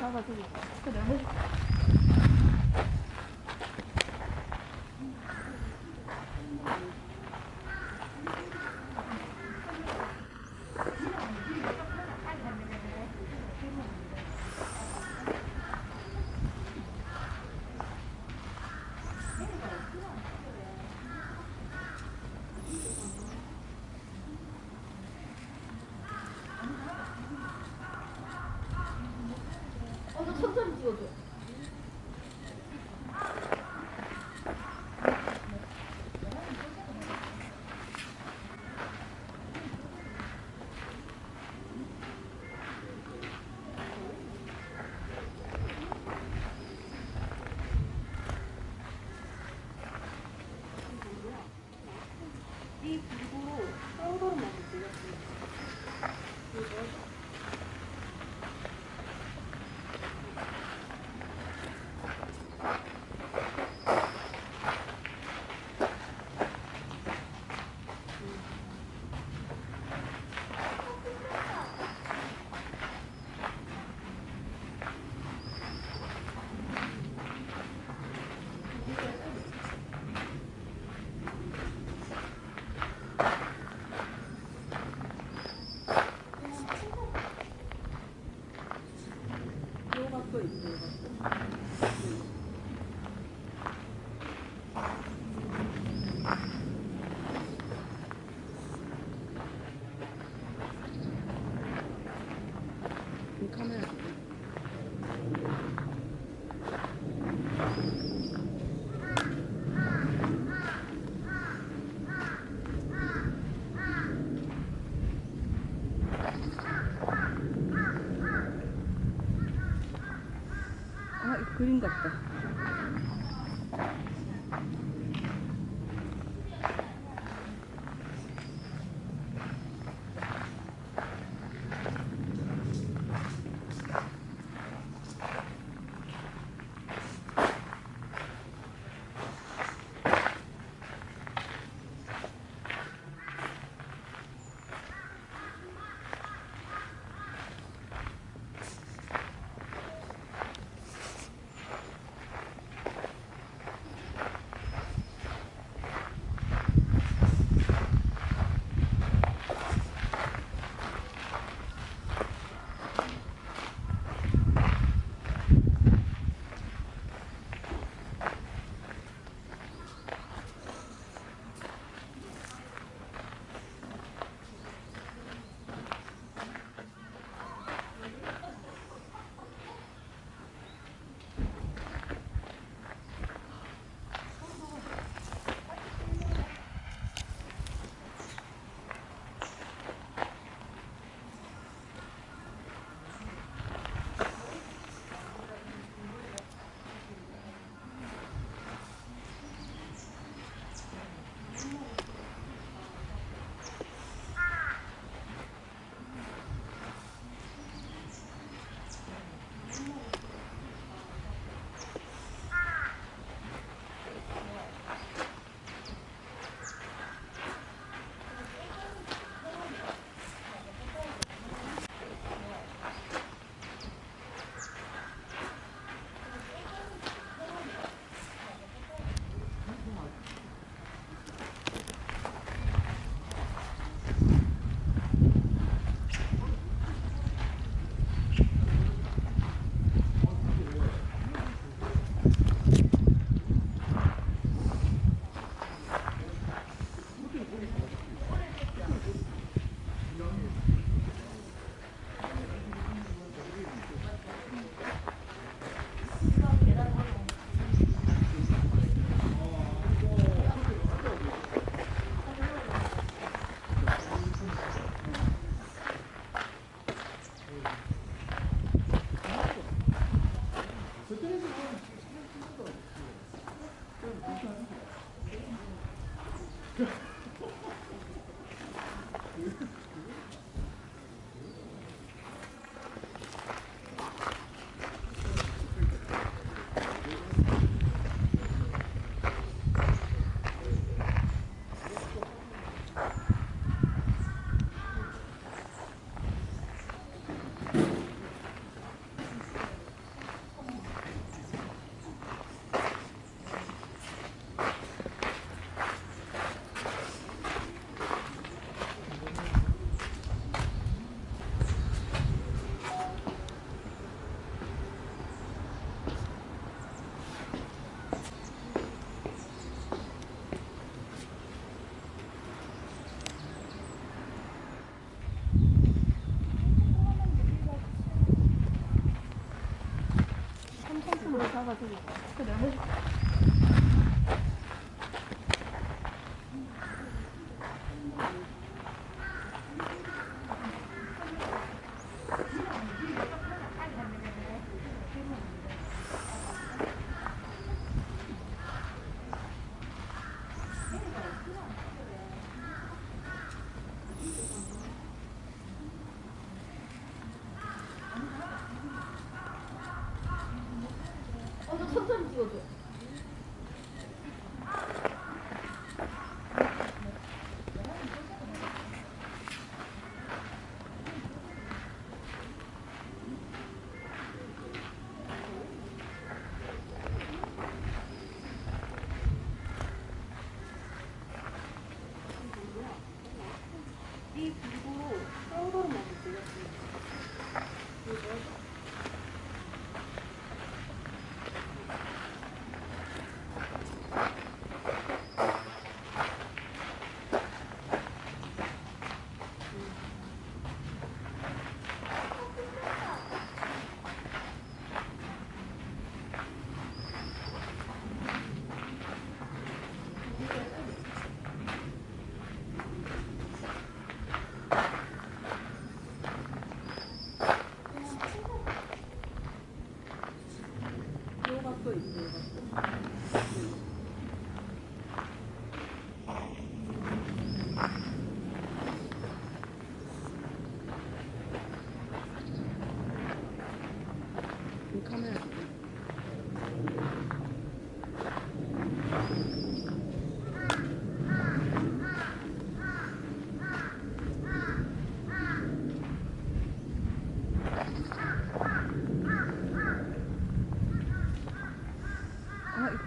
烧到这里快点 come out. 그림 같 다. Yeah. 그 내가 해줄 천천히 찍어줘.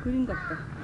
그림 같다.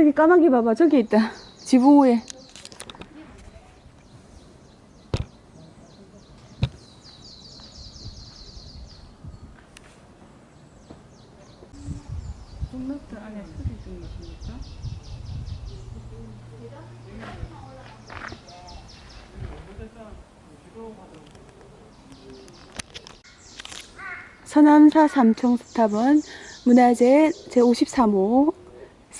저기 까마귀 봐봐. 저기 있다. 지붕 위에. 서남사 삼청 스탑은 문화재 제53호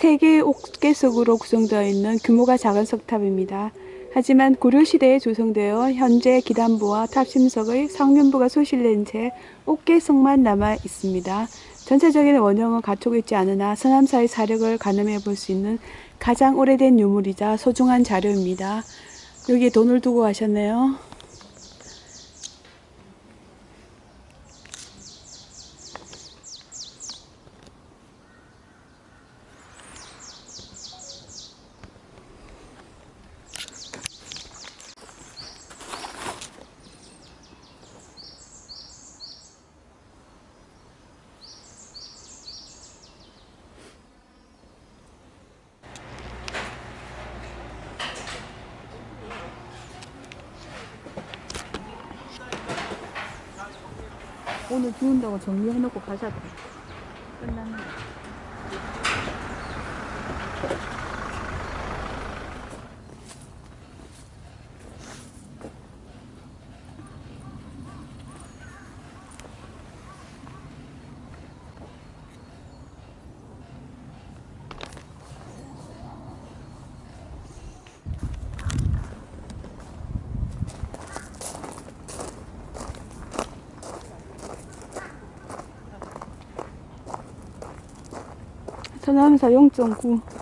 세 개의 옥계석으로 구성되어 있는 규모가 작은 석탑입니다. 하지만 고려시대에 조성되어 현재 기단부와 탑심석의 상면부가 소실된 채 옥계석만 남아 있습니다. 전체적인 원형은 갖추고 있지 않으나 서남사의 사력을 가늠해 볼 수 있는 가장 오래된 유물이자 소중한 자료입니다. 여기에 돈을 두고 가셨네요. 오늘 비 온다고 정리해놓고 가자. 끝났네. 서남사 0.9.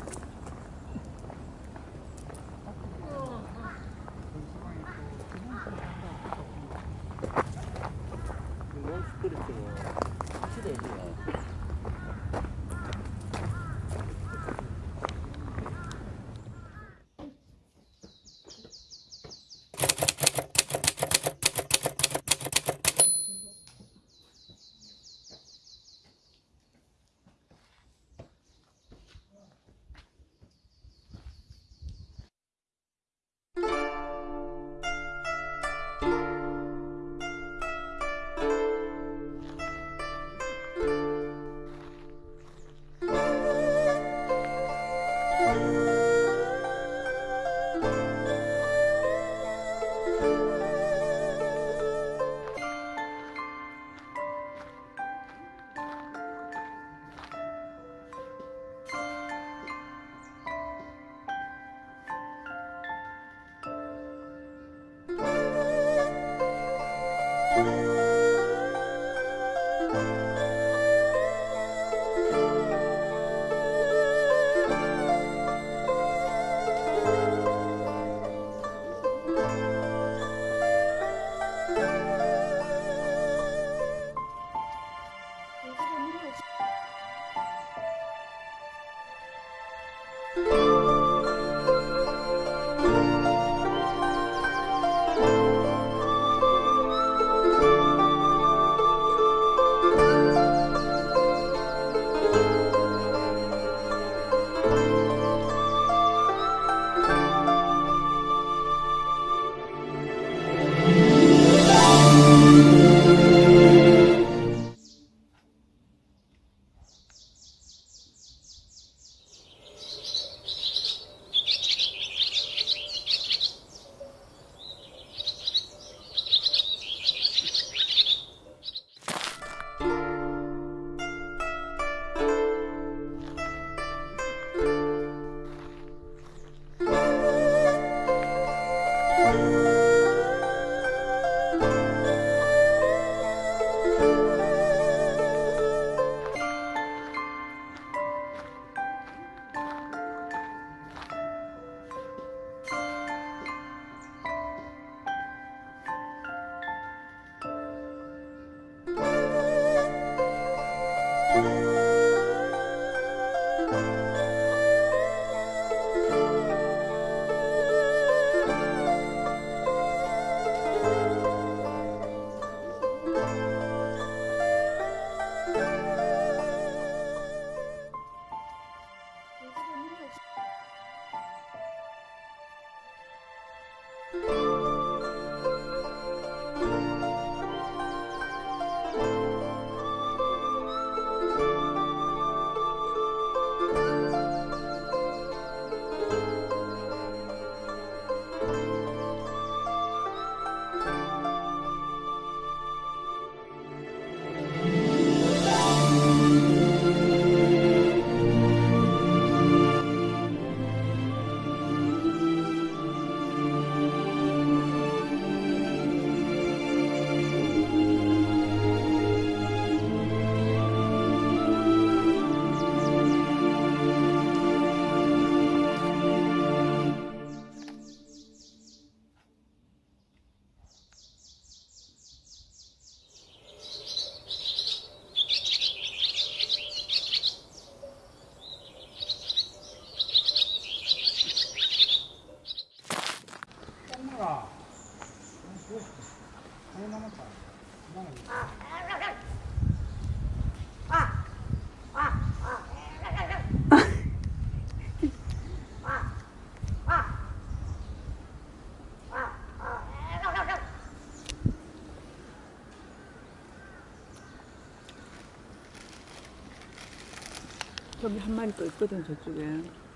거기 한 마리 또 있거든 저쪽에.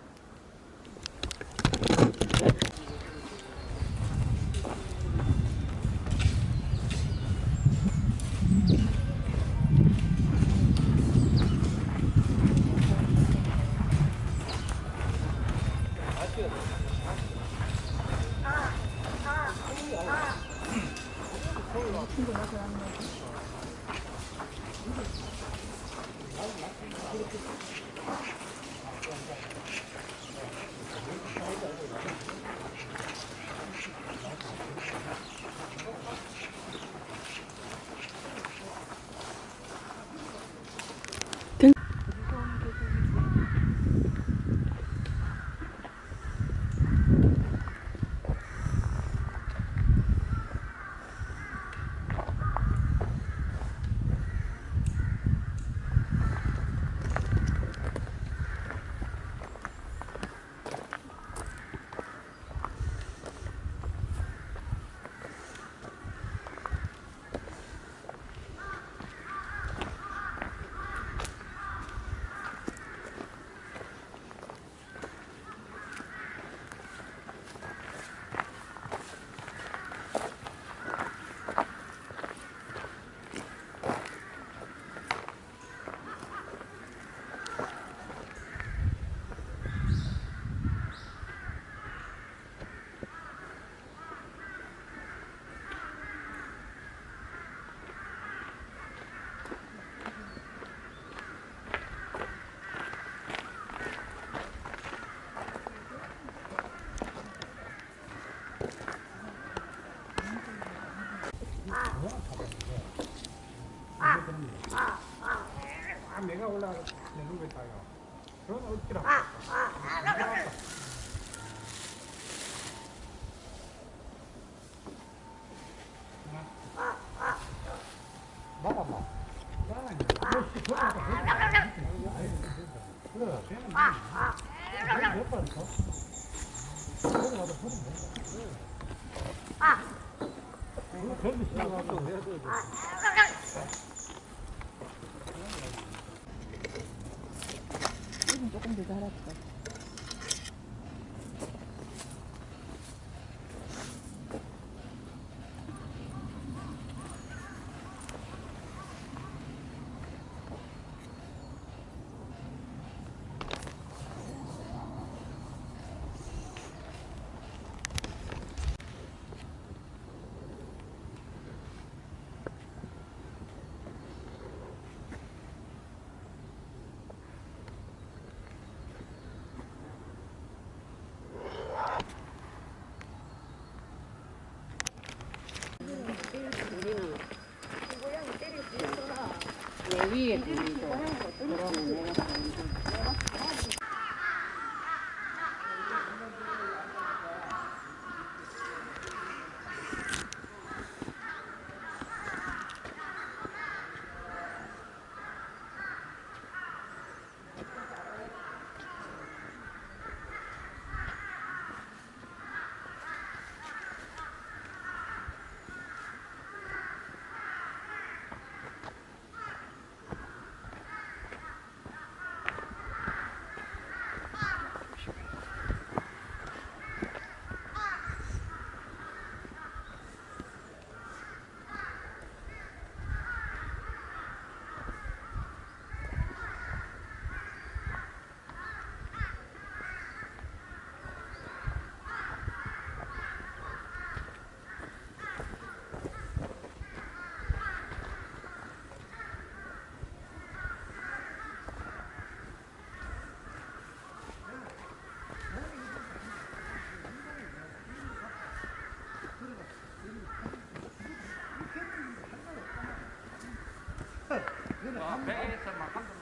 조금 더 자랐다. 배에 서막 한번